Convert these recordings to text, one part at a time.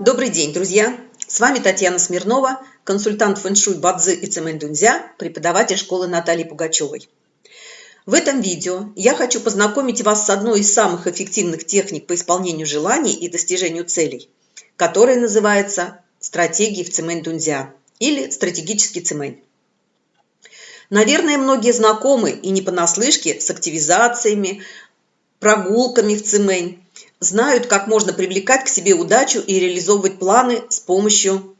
Добрый день, друзья! С вами Татьяна Смирнова, консультант фэншуй Бадзи и Цемэнь-Дунзя, преподаватель школы Натальи Пугачевой. В этом видео я хочу познакомить вас с одной из самых эффективных техник по исполнению желаний и достижению целей, которая называется стратегией в Цемэнь-Дунзя или стратегический Цемэнь. Наверное, многие знакомы и не понаслышке с активизациями, прогулками в Цемэнь, знают, как можно привлекать к себе удачу и реализовывать планы с помощью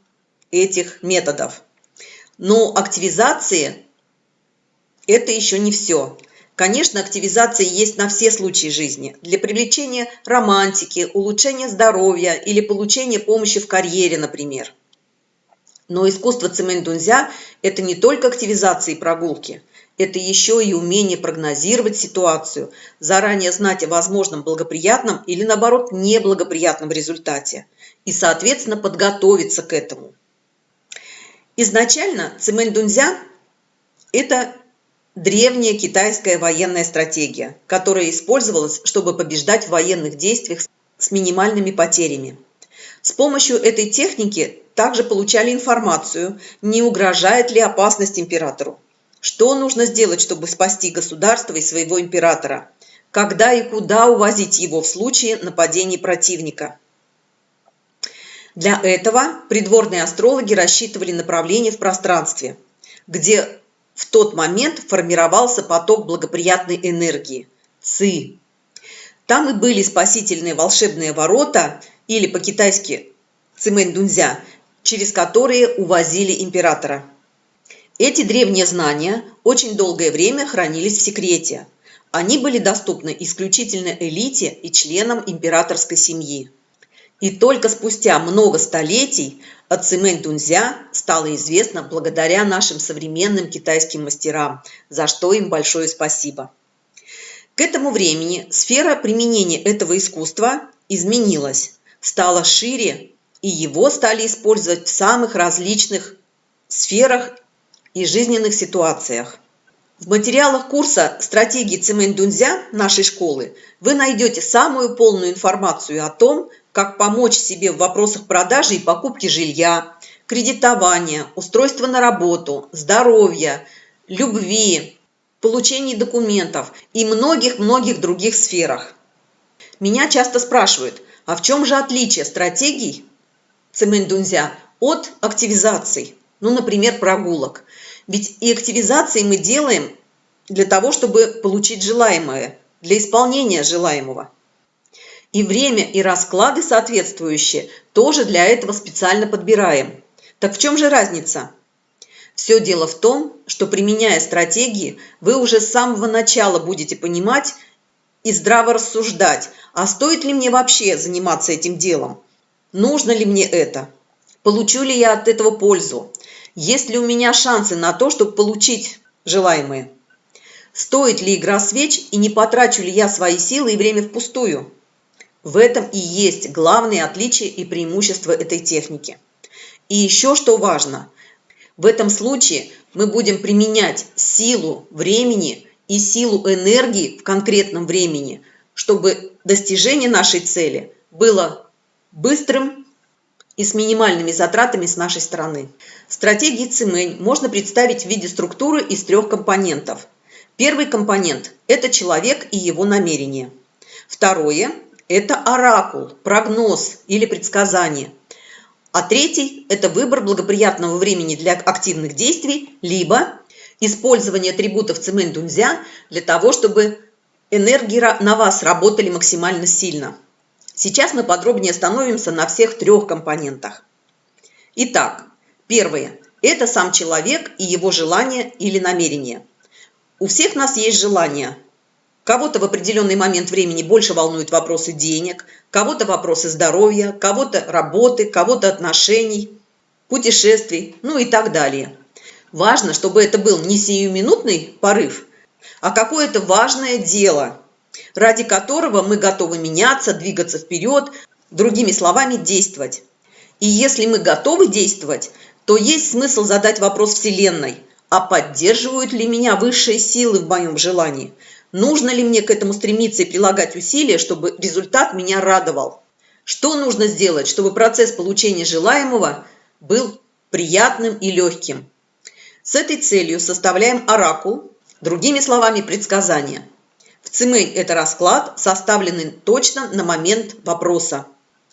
этих методов. Но активизации – это еще не все. Конечно, активизация есть на все случаи жизни. Для привлечения романтики, улучшения здоровья или получения помощи в карьере, например. Но искусство цемень-дунзя – это не только активизация и прогулки – это еще и умение прогнозировать ситуацию, заранее знать о возможном благоприятном или, наоборот, неблагоприятном результате и, соответственно, подготовиться к этому. Изначально цимэнь-дунзя – это древняя китайская военная стратегия, которая использовалась, чтобы побеждать в военных действиях с минимальными потерями. С помощью этой техники также получали информацию, не угрожает ли опасность императору. Что нужно сделать, чтобы спасти государство и своего императора? Когда и куда увозить его в случае нападения противника? Для этого придворные астрологи рассчитывали направление в пространстве, где в тот момент формировался поток благоприятной энергии – ци. Там и были спасительные волшебные ворота, или по-китайски цимэнь-дунзя, через которые увозили императора. Эти древние знания очень долгое время хранились в секрете. Они были доступны исключительно элите и членам императорской семьи. И только спустя много столетий о Дунзя стало известно благодаря нашим современным китайским мастерам, за что им большое спасибо. К этому времени сфера применения этого искусства изменилась, стала шире, и его стали использовать в самых различных сферах и жизненных ситуациях. В материалах курса «Стратегии Цимэнь-Дунзя» нашей школы вы найдете самую полную информацию о том, как помочь себе в вопросах продажи и покупки жилья, кредитования, устройства на работу, здоровья, любви, получения документов и многих-многих других сферах. Меня часто спрашивают, а в чем же отличие стратегий Цимэнь-Дунзя от активизаций? Ну, например, прогулок. Ведь и активизации мы делаем для того, чтобы получить желаемое, для исполнения желаемого. И время, и расклады соответствующие тоже для этого специально подбираем. Так в чем же разница? Все дело в том, что применяя стратегии, вы уже с самого начала будете понимать и здраво рассуждать, а стоит ли мне вообще заниматься этим делом? Нужно ли мне это? Получу ли я от этого пользу? Есть ли у меня шансы на то, чтобы получить желаемое? Стоит ли игра свеч и не потрачу ли я свои силы и время впустую? В этом и есть главные отличия и преимущества этой техники. И еще что важно, в этом случае мы будем применять силу времени и силу энергии в конкретном времени, чтобы достижение нашей цели было быстрым и с минимальными затратами с нашей стороны. Стратегии Цимэнь можно представить в виде структуры из трех компонентов. Первый компонент – это человек и его намерение. Второе – это оракул, прогноз или предсказание. А третий – это выбор благоприятного времени для активных действий, либо использование атрибутов Цимэнь-Дунзя для того, чтобы энергии на вас работали максимально сильно. Сейчас мы подробнее остановимся на всех трех компонентах. Итак, первое – это сам человек и его желание или намерение. У всех нас есть желания. Кого-то в определенный момент времени больше волнуют вопросы денег, кого-то вопросы здоровья, кого-то работы, кого-то отношений, путешествий, ну и так далее. Важно, чтобы это был не сиюминутный порыв, а какое-то важное дело – ради которого мы готовы меняться, двигаться вперед, другими словами, действовать. И если мы готовы действовать, то есть смысл задать вопрос Вселенной, а поддерживают ли меня высшие силы в моем желании? Нужно ли мне к этому стремиться и прилагать усилия, чтобы результат меня радовал? Что нужно сделать, чтобы процесс получения желаемого был приятным и легким? С этой целью составляем оракул, другими словами, предсказания. В Цимэнь это расклад, составленный точно на момент вопроса.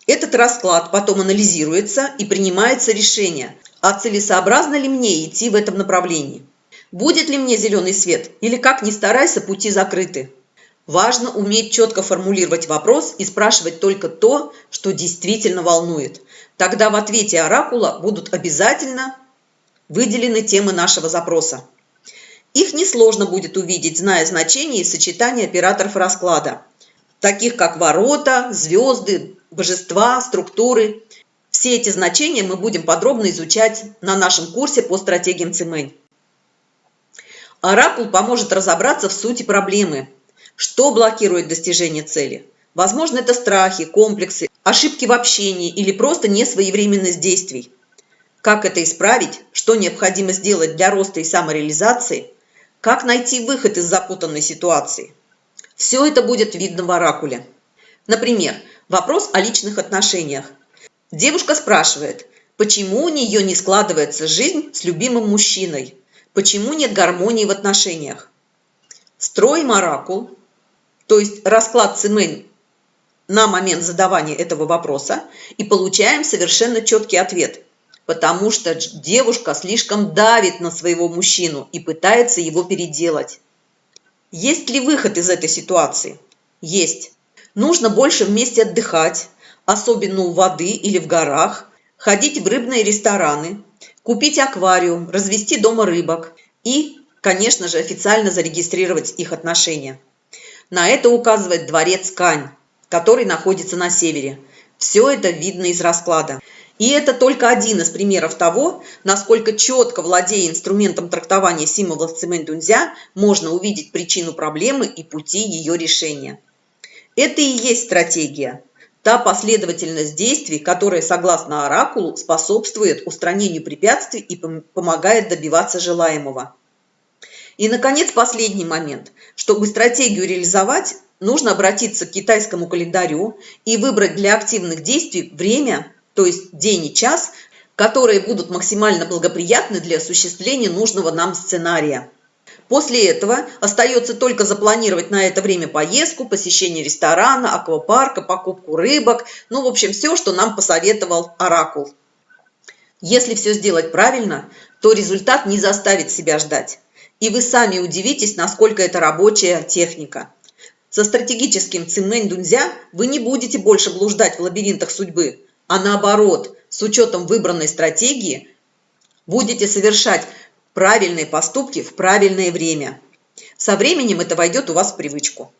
Этот расклад потом анализируется и принимается решение, а целесообразно ли мне идти в этом направлении. Будет ли мне зеленый свет или как ни старайся, пути закрыты. Важно уметь четко формулировать вопрос и спрашивать только то, что действительно волнует. Тогда в ответе оракула будут обязательно выделены темы нашего запроса. Их несложно будет увидеть, зная значение и сочетание операторов расклада, таких как ворота, звезды, божества, структуры. Все эти значения мы будем подробно изучать на нашем курсе по стратегиям Цимэнь. Оракул поможет разобраться в сути проблемы – что блокирует достижение цели? Возможно, это страхи, комплексы, ошибки в общении или просто несвоевременность действий. Как это исправить? Что необходимо сделать для роста и самореализации? Как найти выход из запутанной ситуации? Все это будет видно в оракуле. Например, вопрос о личных отношениях. Девушка спрашивает, почему у нее не складывается жизнь с любимым мужчиной? Почему нет гармонии в отношениях? Строим оракул, то есть расклад Цимэнь на момент задавания этого вопроса и получаем совершенно четкий ответ. Потому что девушка слишком давит на своего мужчину и пытается его переделать. Есть ли выход из этой ситуации? Есть. Нужно больше вместе отдыхать, особенно у воды или в горах, ходить в рыбные рестораны, купить аквариум, развести дома рыбок и, конечно же, официально зарегистрировать их отношения. На это указывает дворец Кань, который находится на севере. Все это видно из расклада. И это только один из примеров того, насколько четко, владея инструментом трактования символов цемент-дунзя, можно увидеть причину проблемы и пути ее решения. Это и есть стратегия. Та последовательность действий, которая, согласно оракулу, способствует устранению препятствий и помогает добиваться желаемого. И, наконец, последний момент. Чтобы стратегию реализовать, нужно обратиться к китайскому календарю и выбрать для активных действий время, то есть день и час, которые будут максимально благоприятны для осуществления нужного нам сценария. После этого остается только запланировать на это время поездку, посещение ресторана, аквапарка, покупку рыбок, ну, в общем, все, что нам посоветовал Оракул. Если все сделать правильно, то результат не заставит себя ждать. И вы сами удивитесь, насколько это рабочая техника. Со стратегическим цимэнь дунзя вы не будете больше блуждать в лабиринтах судьбы, а наоборот, с учетом выбранной стратегии, будете совершать правильные поступки в правильное время. Со временем это войдет у вас в привычку.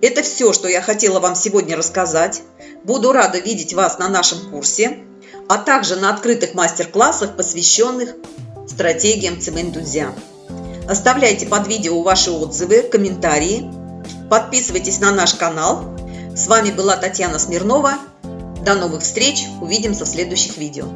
Это все, что я хотела вам сегодня рассказать. Буду рада видеть вас на нашем курсе, а также на открытых мастер-классах, посвященных стратегиям Цимэнь-Дунзя. Оставляйте под видео ваши отзывы, комментарии. Подписывайтесь на наш канал. С вами была Татьяна Смирнова. До новых встреч. Увидимся в следующих видео.